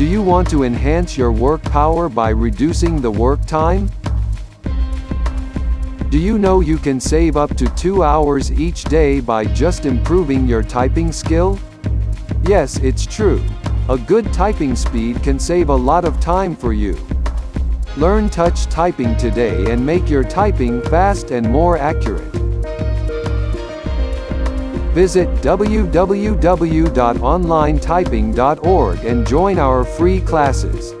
Do you want to enhance your work power by reducing the work time? Do you know you can save up to 2 hours each day by just improving your typing skill? Yes, it's true. A good typing speed can save a lot of time for you. Learn touch typing today and make your typing fast and more accurate. Visit www.onlinetyping.org and join our free classes.